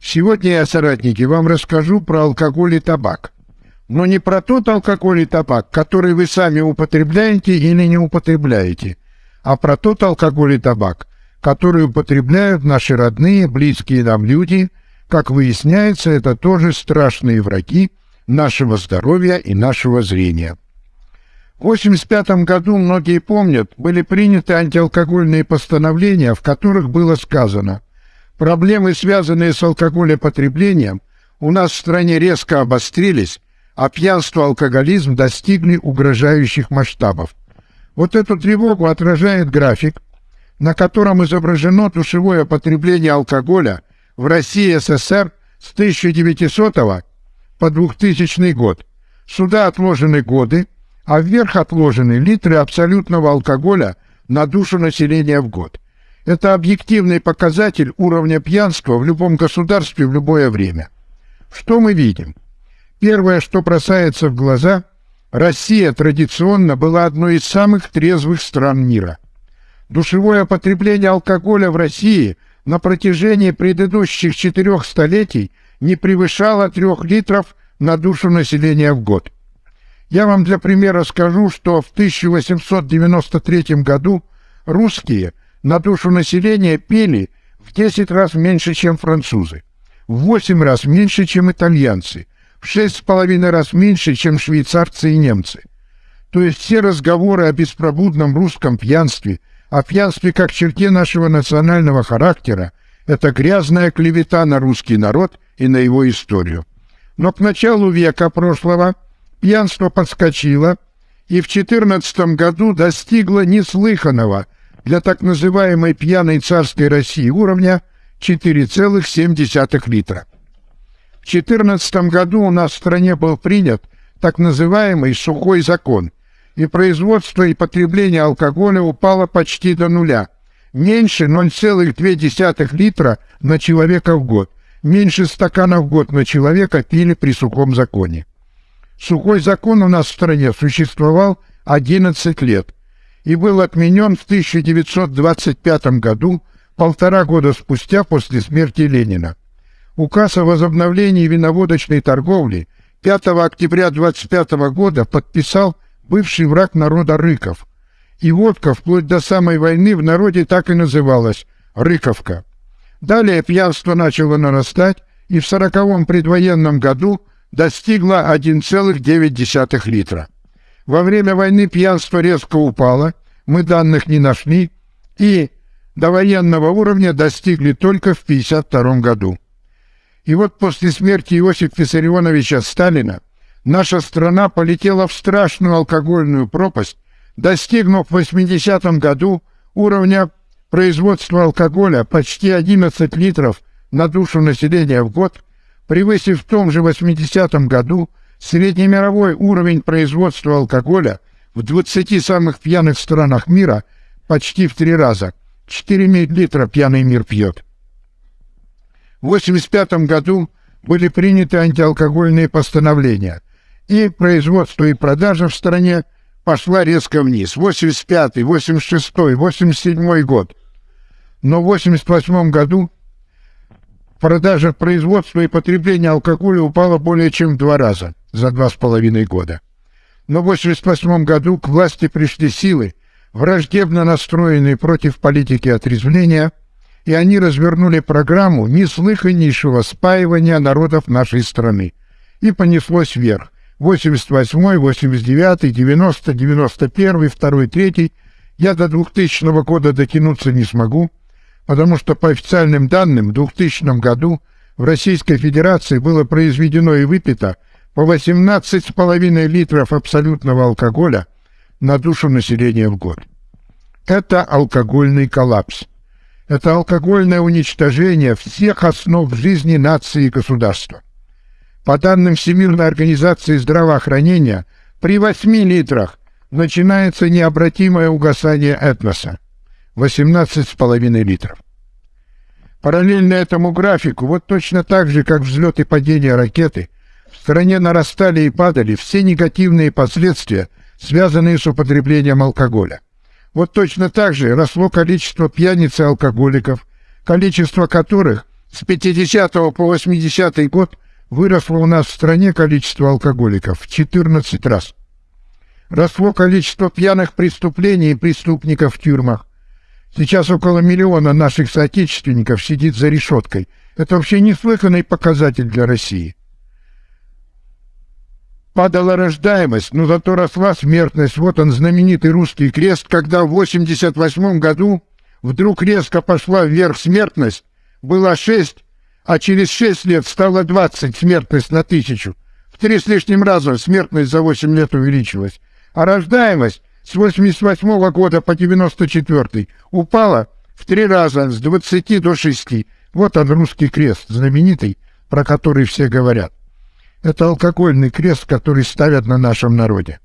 Сегодня я, соратники, вам расскажу про алкоголь и табак. Но не про тот алкоголь и табак, который вы сами употребляете или не употребляете, а про тот алкоголь и табак, который употребляют наши родные, близкие нам люди. Как выясняется, это тоже страшные враги нашего здоровья и нашего зрения. В 1985 году, многие помнят, были приняты антиалкогольные постановления, в которых было сказано – Проблемы, связанные с алкоголепотреблением, у нас в стране резко обострились, а пьянство и алкоголизм достигли угрожающих масштабов. Вот эту тревогу отражает график, на котором изображено душевое потребление алкоголя в России СССР с 1900 по 2000 год. Сюда отложены годы, а вверх отложены литры абсолютного алкоголя на душу населения в год – это объективный показатель уровня пьянства в любом государстве в любое время. Что мы видим? Первое, что бросается в глаза, Россия традиционно была одной из самых трезвых стран мира. Душевое потребление алкоголя в России на протяжении предыдущих четырех столетий не превышало трех литров на душу населения в год. Я вам для примера скажу, что в 1893 году русские – на душу населения пели в 10 раз меньше, чем французы, в 8 раз меньше, чем итальянцы, в 6,5 раз меньше, чем швейцарцы и немцы. То есть все разговоры о беспробудном русском пьянстве, о пьянстве как черте нашего национального характера, это грязная клевета на русский народ и на его историю. Но к началу века прошлого пьянство подскочило и в XIV году достигло неслыханного – для так называемой пьяной царской России уровня 4,7 литра. В 2014 году у нас в стране был принят так называемый сухой закон, и производство и потребление алкоголя упало почти до нуля, меньше 0,2 литра на человека в год, меньше стакана в год на человека пили при сухом законе. Сухой закон у нас в стране существовал 11 лет, и был отменен в 1925 году, полтора года спустя после смерти Ленина. Указ о возобновлении виноводочной торговли 5 октября 25 года подписал бывший враг народа Рыков. И водка вплоть до самой войны в народе так и называлась – Рыковка. Далее пьянство начало нарастать, и в сороковом предвоенном году достигло 1,9 литра. Во время войны пьянство резко упало, мы данных не нашли, и до военного уровня достигли только в 1952 году. И вот после смерти Иосифа Виссарионовича Сталина наша страна полетела в страшную алкогольную пропасть, достигнув в 80-м году уровня производства алкоголя почти 11 литров на душу населения в год, превысив в том же 80-м году Среднемировой уровень производства алкоголя в 20 самых пьяных странах мира почти в три раза. 4 литра пьяный мир пьет. В 1985 году были приняты антиалкогольные постановления, и производство и продажа в стране пошла резко вниз. 85, 86, 87 год. Но в 88 году продажа, производство и потребление алкоголя упало более чем в два раза за два с половиной года. Но в 1988 году к власти пришли силы, враждебно настроенные против политики отрезвления, и они развернули программу неслыханнейшего спаивания народов нашей страны. И понеслось вверх. 88, 89, 90, 91, 2, 3. Я до 2000 года дотянуться не смогу, потому что по официальным данным в 2000 году в Российской Федерации было произведено и выпито 18,5 литров абсолютного алкоголя на душу населения в год. Это алкогольный коллапс. Это алкогольное уничтожение всех основ жизни нации и государства. По данным Всемирной организации здравоохранения, при 8 литрах начинается необратимое угасание этноса – 18,5 литров. Параллельно этому графику, вот точно так же, как взлет и падение ракеты – стране нарастали и падали все негативные последствия, связанные с употреблением алкоголя. Вот точно так же росло количество пьяниц и алкоголиков, количество которых С 50 по 80 год выросло у нас в стране количество алкоголиков в 14 раз. Росло количество пьяных преступлений и преступников в тюрьмах. Сейчас около миллиона наших соотечественников сидит за решеткой. Это вообще неслыханный показатель для России. Падала рождаемость, но зато росла смертность. Вот он, знаменитый русский крест, когда в 88 году вдруг резко пошла вверх смертность, было 6, а через 6 лет стало 20 смертность на тысячу. В три с лишним раза смертность за 8 лет увеличилась. А рождаемость с 88 года по 94 упала в три раза, с 20 до 6. Вот он, русский крест, знаменитый, про который все говорят. Это алкогольный крест, который ставят на нашем народе.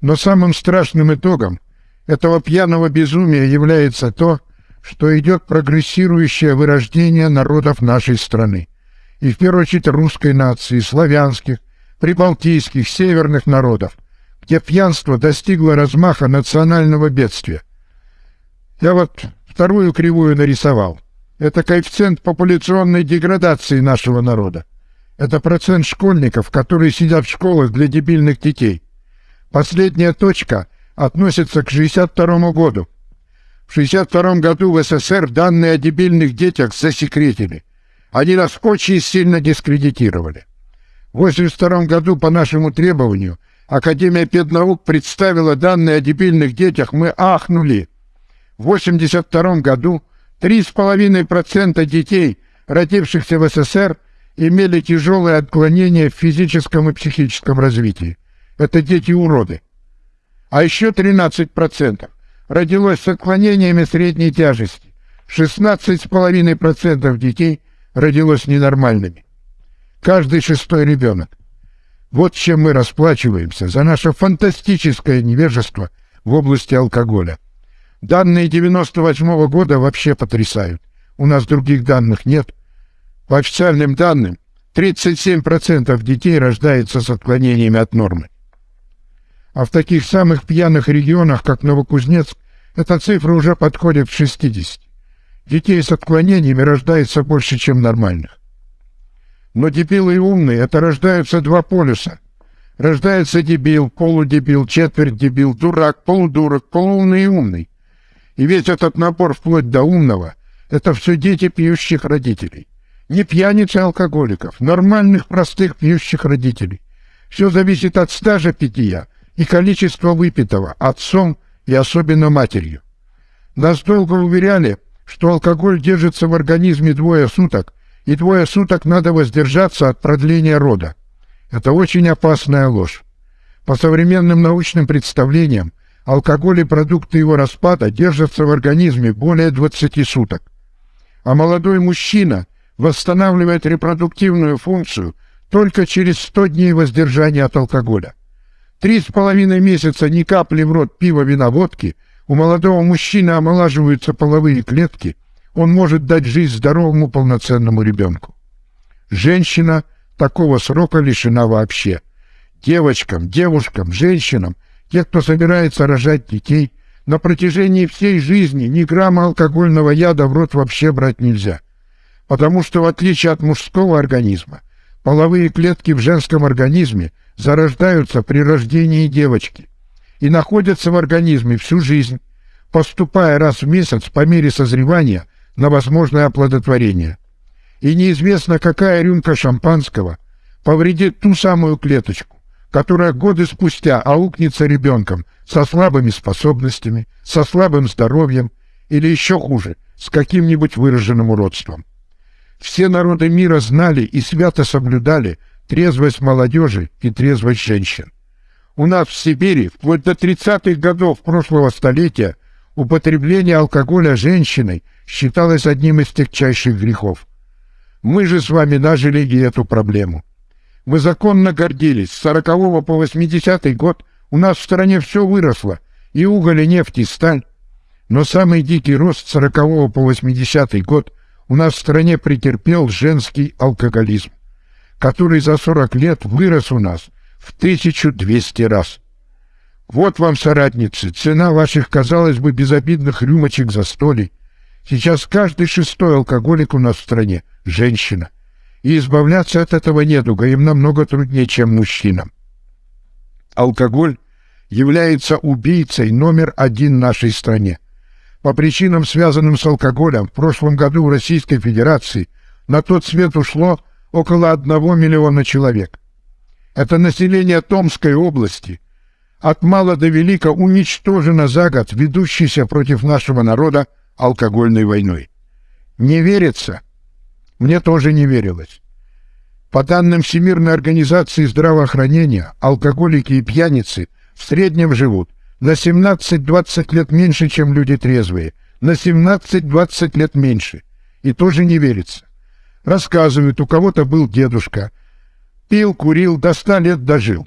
Но самым страшным итогом этого пьяного безумия является то, что идет прогрессирующее вырождение народов нашей страны. И в первую очередь русской нации, славянских, прибалтийских, северных народов, где пьянство достигло размаха национального бедствия. Я вот вторую кривую нарисовал. Это коэффициент популяционной деградации нашего народа. Это процент школьников, которые сидят в школах для дебильных детей. Последняя точка относится к 62 году. В 62 году в СССР данные о дебильных детях засекретили. Они нас очень сильно дискредитировали. В 82 году по нашему требованию Академия педнаук представила данные о дебильных детях, мы ахнули. В 82 году 3,5% детей, родившихся в СССР, имели тяжелые отклонения в физическом и психическом развитии. Это дети-уроды. А еще 13% родилось с отклонениями средней тяжести. 16,5% детей родилось ненормальными. Каждый шестой ребенок. Вот чем мы расплачиваемся за наше фантастическое невежество в области алкоголя. Данные 98 -го года вообще потрясают. У нас других данных нет. По официальным данным, 37% детей рождается с отклонениями от нормы. А в таких самых пьяных регионах, как Новокузнецк, эта цифра уже подходит к 60. Детей с отклонениями рождается больше, чем нормальных. Но дебилы и умные — это рождаются два полюса. Рождается дебил, полудебил, четверть дебил, дурак, полудурок, полуумный и умный. И весь этот набор вплоть до умного — это все дети пьющих родителей. Не пьяниц и алкоголиков, нормальных, простых пьющих родителей. Все зависит от стажа питья и количества выпитого отцом и особенно матерью. Нас долго уверяли, что алкоголь держится в организме двое суток, и двое суток надо воздержаться от продления рода. Это очень опасная ложь. По современным научным представлениям, алкоголь и продукты его распада держатся в организме более 20 суток. А молодой мужчина восстанавливает репродуктивную функцию только через 100 дней воздержания от алкоголя. Три с половиной месяца ни капли в рот пива, вина, водки, у молодого мужчины омолаживаются половые клетки, он может дать жизнь здоровому полноценному ребенку. Женщина такого срока лишена вообще. Девочкам, девушкам, женщинам, те, кто собирается рожать детей, на протяжении всей жизни ни грамма алкогольного яда в рот вообще брать нельзя. Потому что, в отличие от мужского организма, половые клетки в женском организме зарождаются при рождении девочки и находятся в организме всю жизнь, поступая раз в месяц по мере созревания на возможное оплодотворение. И неизвестно, какая рюмка шампанского повредит ту самую клеточку, которая годы спустя аукнется ребенком со слабыми способностями, со слабым здоровьем или еще хуже, с каким-нибудь выраженным уродством. Все народы мира знали и свято соблюдали трезвость молодежи и трезвость женщин. У нас в Сибири вплоть до 30-х годов прошлого столетия употребление алкоголя женщиной считалось одним из тягчайших грехов. Мы же с вами нажили и эту проблему. Мы законно гордились. С 40 по 80 год у нас в стране все выросло, и уголь, и нефть, и сталь. Но самый дикий рост с 40 по 80 год у нас в стране претерпел женский алкоголизм, который за 40 лет вырос у нас в 1200 раз. Вот вам, соратницы, цена ваших, казалось бы, безобидных рюмочек за столей. Сейчас каждый шестой алкоголик у нас в стране – женщина. И избавляться от этого недуга им намного труднее, чем мужчинам. Алкоголь является убийцей номер один в нашей стране. По причинам, связанным с алкоголем, в прошлом году в Российской Федерации на тот свет ушло около одного миллиона человек. Это население Томской области от мала до велика уничтожено за год ведущейся против нашего народа алкогольной войной. Не верится? Мне тоже не верилось. По данным Всемирной организации здравоохранения, алкоголики и пьяницы в среднем живут на 17-20 лет меньше, чем люди трезвые. На 17-20 лет меньше. И тоже не верится. Рассказывают, у кого-то был дедушка. Пил, курил, до 100 лет дожил.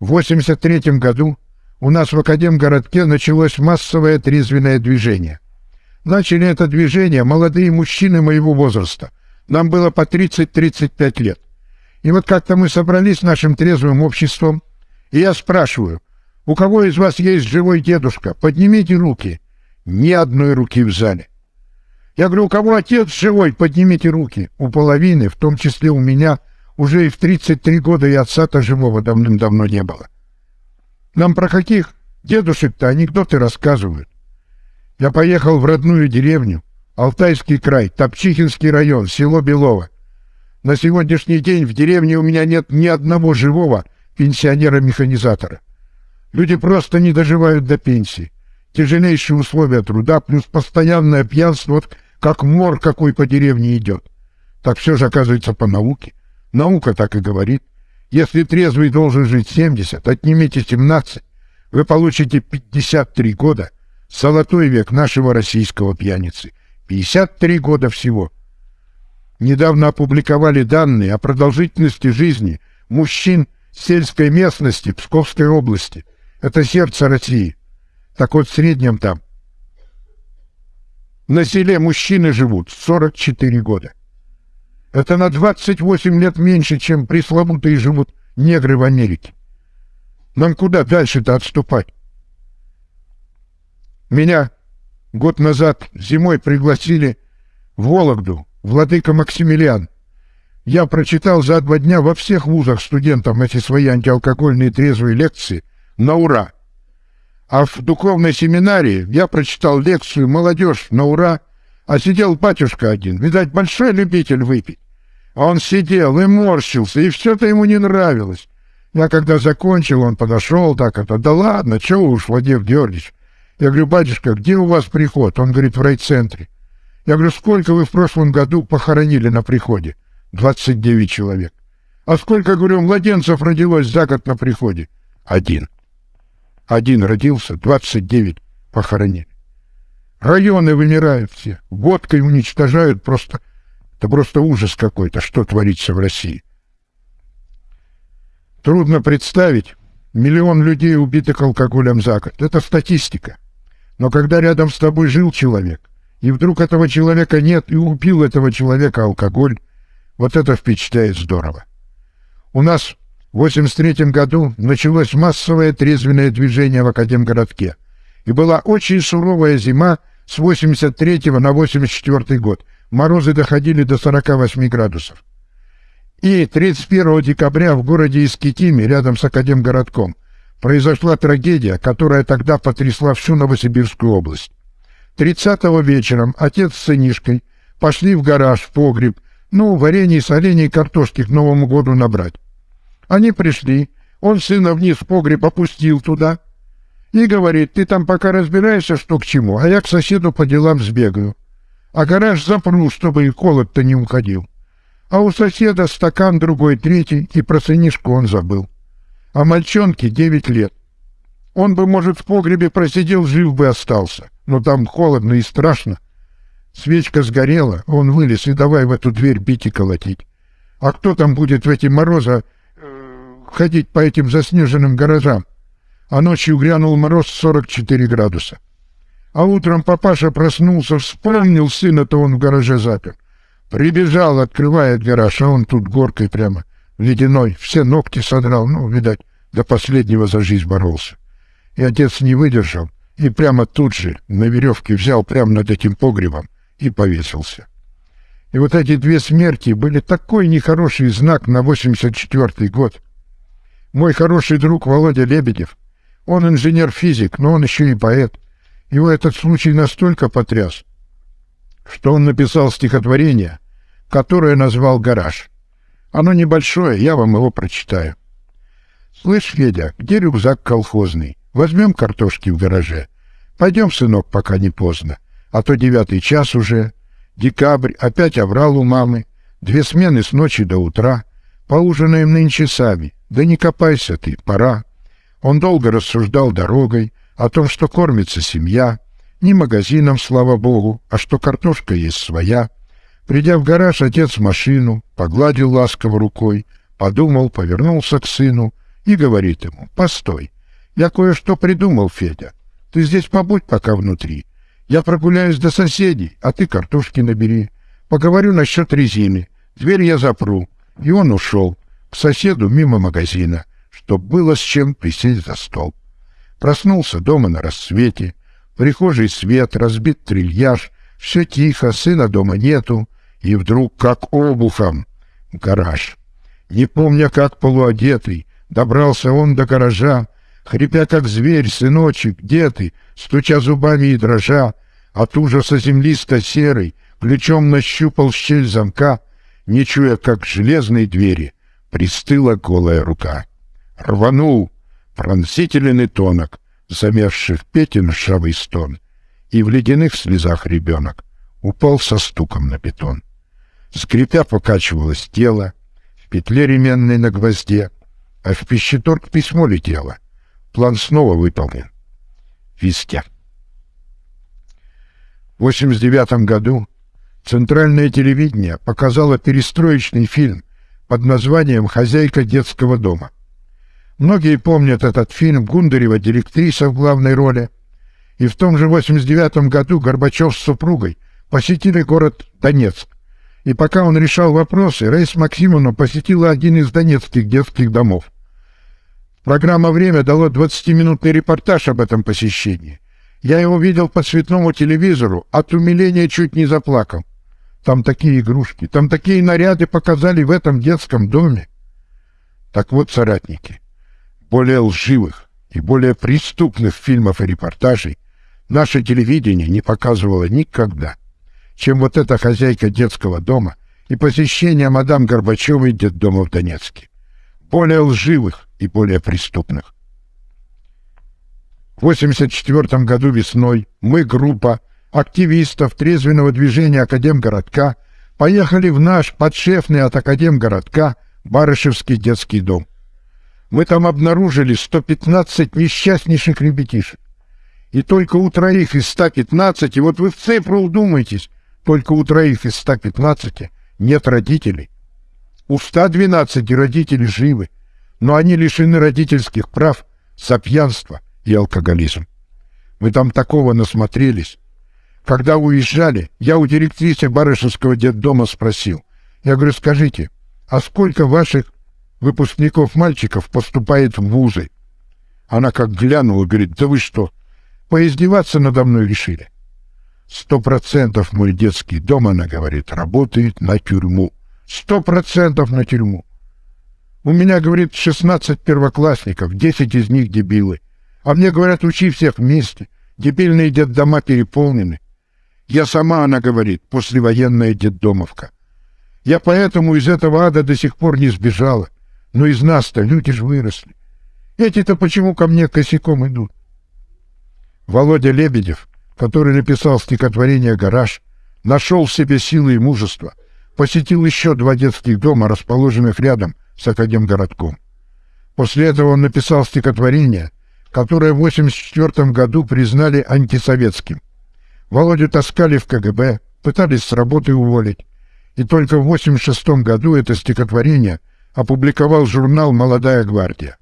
В 83 году у нас в Академгородке началось массовое трезвенное движение. Начали это движение молодые мужчины моего возраста. Нам было по 30-35 лет. И вот как-то мы собрались с нашим трезвым обществом, и я спрашиваю, у кого из вас есть живой дедушка? Поднимите руки. Ни одной руки в зале. Я говорю, у кого отец живой? Поднимите руки. У половины, в том числе у меня, уже и в 33 года и отца-то живого давным-давно не было. Нам про каких дедушек-то анекдоты рассказывают. Я поехал в родную деревню, Алтайский край, Топчихинский район, село Белово. На сегодняшний день в деревне у меня нет ни одного живого пенсионера-механизатора. Люди просто не доживают до пенсии. Тяжелейшие условия труда, плюс постоянное пьянство, как мор какой по деревне идет. Так все же оказывается по науке. Наука так и говорит. Если трезвый должен жить 70, отнимите 17, вы получите 53 года. Золотой век нашего российского пьяницы. 53 года всего. Недавно опубликовали данные о продолжительности жизни мужчин сельской местности Псковской области – это сердце России. Так вот, в среднем там. На селе мужчины живут 44 года. Это на 28 лет меньше, чем пресловутые живут негры в Америке. Нам куда дальше-то отступать? Меня год назад зимой пригласили в Вологду, владыка Максимилиан. Я прочитал за два дня во всех вузах студентам эти свои антиалкогольные трезвые лекции – на ура. А в духовной семинарии я прочитал лекцию «Молодежь на ура», а сидел батюшка один, видать, большой любитель выпить. А он сидел и морщился, и все-то ему не нравилось. Я когда закончил, он подошел так, это, да ладно, чего уж, Владимир Георгиевич. Я говорю, батюшка, где у вас приход? Он говорит, в райцентре. Я говорю, сколько вы в прошлом году похоронили на приходе? 29 человек. А сколько, говорю, младенцев родилось за год на приходе? Один. Один родился, 29 похоронили. Районы вымирают все, водкой уничтожают просто... Это просто ужас какой-то, что творится в России. Трудно представить миллион людей, убитых алкоголем за год. Это статистика. Но когда рядом с тобой жил человек, и вдруг этого человека нет, и убил этого человека алкоголь, вот это впечатляет здорово. У нас в 83 году началось массовое трезвенное движение в Академгородке. И была очень суровая зима с 83 на 84 год. Морозы доходили до 48 градусов. И 31 декабря в городе Искитиме, рядом с Академгородком, произошла трагедия, которая тогда потрясла всю Новосибирскую область. 30-го вечером отец с сынишкой пошли в гараж, в погреб, ну, варенье, соленье и картошки к Новому году набрать. Они пришли, он сына вниз в погреб опустил туда и говорит, ты там пока разбираешься, что к чему, а я к соседу по делам сбегаю. А гараж запру, чтобы и холод-то не уходил. А у соседа стакан другой, третий, и про сынишку он забыл. А мальчонке девять лет. Он бы, может, в погребе просидел, жив бы остался, но там холодно и страшно. Свечка сгорела, он вылез и давай в эту дверь бить и колотить. А кто там будет в эти морозы ходить по этим заснеженным гаражам, а ночью грянул мороз 44 градуса. А утром папаша проснулся, вспомнил сына-то он в гараже запер. Прибежал, открывает гараж, а он тут горкой прямо, ледяной, все ногти содрал, ну, видать, до последнего за жизнь боролся. И отец не выдержал и прямо тут же на веревке взял прямо над этим погребом и повесился. И вот эти две смерти были такой нехороший знак на 84-й год. Мой хороший друг Володя Лебедев, он инженер-физик, но он еще и поэт. Его этот случай настолько потряс, что он написал стихотворение, которое назвал «Гараж». Оно небольшое, я вам его прочитаю. «Слышь, Федя, где рюкзак колхозный? Возьмем картошки в гараже. Пойдем, сынок, пока не поздно, а то девятый час уже, Декабрь, опять оврал у мамы. Две смены с ночи до утра. Поужинаем нынче сами. Да не копайся ты, пора. Он долго рассуждал дорогой о том, что кормится семья. Не магазином, слава богу, а что картошка есть своя. Придя в гараж, отец машину, погладил ласково рукой, подумал, повернулся к сыну и говорит ему, «Постой, я кое-что придумал, Федя. Ты здесь побудь пока внутри. Я прогуляюсь до соседей, а ты картошки набери. Поговорю насчет резины. Дверь я запру. И он ушел к соседу мимо магазина, чтоб было с чем присесть за стол. Проснулся дома на рассвете. В прихожей свет, разбит трильяж. Все тихо, сына дома нету. И вдруг, как обухом, гараж. Не помня, как полуодетый, добрался он до гаража, Хрипя, как зверь, сыночек, где ты? Стуча зубами и дрожа, от ужаса землисто-серый, Ключом нащупал щель замка, Не чуя, как железной двери, Пристыла голая рука. Рванул пронзительный тонок, Замерзших петен шавый стон, И в ледяных слезах ребенок Упал со стуком на бетон. Скрипя покачивалось тело, В петле ременной на гвозде, А в пищеторг письмо летело — План снова выполнен. Везде. В 1989 году Центральное телевидение показало перестроечный фильм под названием «Хозяйка детского дома». Многие помнят этот фильм Гундарева директриса в главной роли. И в том же 89 году Горбачев с супругой посетили город Донецк. И пока он решал вопросы, Рейс Максимовна посетила один из донецких детских домов. Программа «Время» дала 20-минутный репортаж об этом посещении. Я его видел по цветному телевизору, от умиления чуть не заплакал. Там такие игрушки, там такие наряды показали в этом детском доме. Так вот, соратники, более лживых и более преступных фильмов и репортажей наше телевидение не показывало никогда, чем вот эта хозяйка детского дома и посещение мадам Горбачевой детдома в Донецке. Более лживых, и более преступных. В 1984 году весной мы, группа активистов трезвенного движения Академгородка, поехали в наш подшефный от Академгородка Барышевский детский дом. Мы там обнаружили 115 несчастнейших ребятишек. И только у троих из 115, и вот вы в цифру удумайтесь, только у троих из 115 нет родителей. У 112 родители живы, но они лишены родительских прав за пьянство и алкоголизм. Мы там такого насмотрелись. Когда уезжали, я у директрисы Барышевского детдома спросил. Я говорю, скажите, а сколько ваших выпускников мальчиков поступает в вузы? Она как глянула, говорит, да вы что, поиздеваться надо мной решили? Сто процентов мой детский дом, она говорит, работает на тюрьму. Сто процентов на тюрьму. У меня, говорит, 16 первоклассников, 10 из них дебилы. А мне говорят, учи всех вместе. Дебильные детдома переполнены. Я сама, она говорит, послевоенная детдомовка. Я поэтому из этого ада до сих пор не сбежала. Но из нас-то люди ж выросли. Эти-то почему ко мне косяком идут? Володя Лебедев, который написал стихотворение «Гараж», нашел в себе силы и мужество, посетил еще два детских дома, расположенных рядом, с Академгородком. После этого он написал стихотворение, которое в 1984 году признали антисоветским. Володю таскали в КГБ, пытались с работы уволить. И только в 1986 году это стихотворение опубликовал журнал «Молодая гвардия».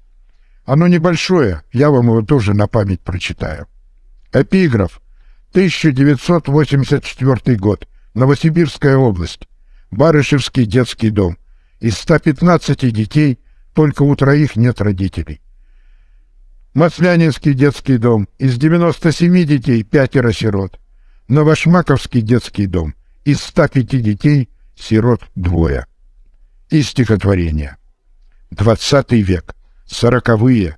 Оно небольшое, я вам его тоже на память прочитаю. Эпиграф. 1984 год. Новосибирская область. Барышевский детский дом. Из 115 детей только у троих нет родителей. Маслянинский детский дом. Из 97 детей пятеро сирот. Новошмаковский детский дом. Из 105 детей сирот двое. И стихотворение. Двадцатый век. Сороковые.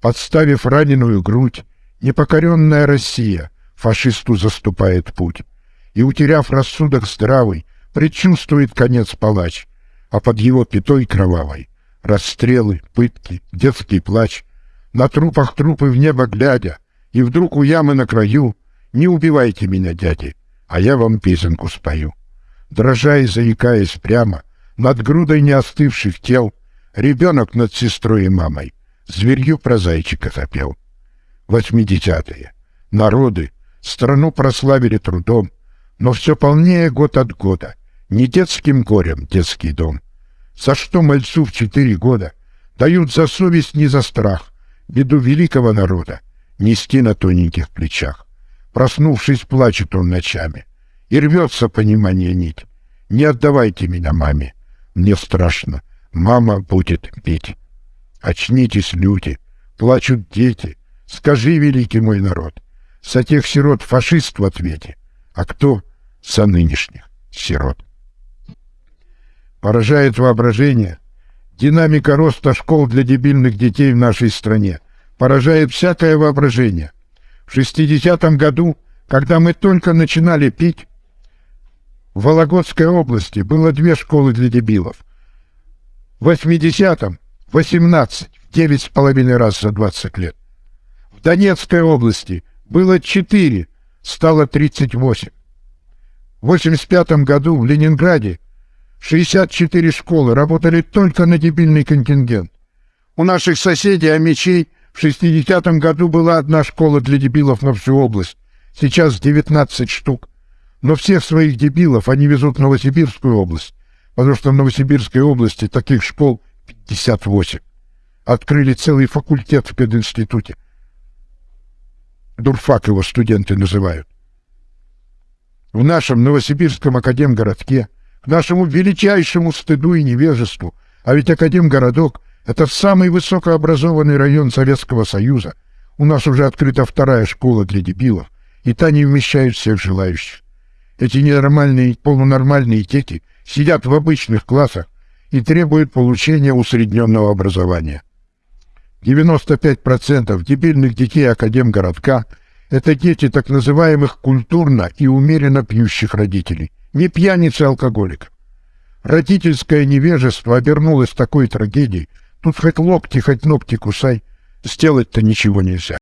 Подставив раненую грудь, непокоренная Россия фашисту заступает путь. И, утеряв рассудок здравый, предчувствует конец палач, а под его пятой кровавой расстрелы, пытки, детский плач, на трупах трупы в небо глядя, и вдруг у ямы на краю «Не убивайте меня, дяди, а я вам песенку спою». Дрожа и заикаясь прямо, над грудой неостывших тел, ребенок над сестрой и мамой зверью про зайчика запел. Восьмидесятые. Народы страну прославили трудом, но все полнее год от года, не детским горем детский дом. За что мальцу в четыре года дают за совесть, не за страх, беду великого народа нести на тоненьких плечах. Проснувшись, плачет он ночами, и рвется понимание нить. Не отдавайте меня маме, мне страшно, мама будет петь. Очнитесь, люди, плачут дети, скажи, великий мой народ, со тех сирот фашист в ответе, а кто со нынешних сирот? Поражает воображение динамика роста школ для дебильных детей в нашей стране. Поражает всякое воображение. В 60-м году, когда мы только начинали пить, в Вологодской области было две школы для дебилов. В 80-м 18, в 9,5 раз за 20 лет. В Донецкой области было 4, стало 38. В 85 году в Ленинграде 64 школы работали только на дебильный контингент. У наших соседей Амичей в 60-м году была одна школа для дебилов на всю область. Сейчас 19 штук. Но всех своих дебилов они везут в Новосибирскую область, потому что в Новосибирской области таких школ 58. Открыли целый факультет в пединституте. Дурфак его студенты называют. В нашем Новосибирском академгородке – к нашему величайшему стыду и невежеству, а ведь Академгородок — это самый высокообразованный район Советского Союза. У нас уже открыта вторая школа для дебилов, и та не вмещает всех желающих. Эти ненормальные, полунормальные тети сидят в обычных классах и требуют получения усредненного образования. 95% дебильных детей Академгородка — это дети так называемых культурно и умеренно пьющих родителей не пьяница алкоголик. Родительское невежество обернулось такой трагедией. Тут хоть локти, хоть ногти кусай, сделать-то ничего нельзя.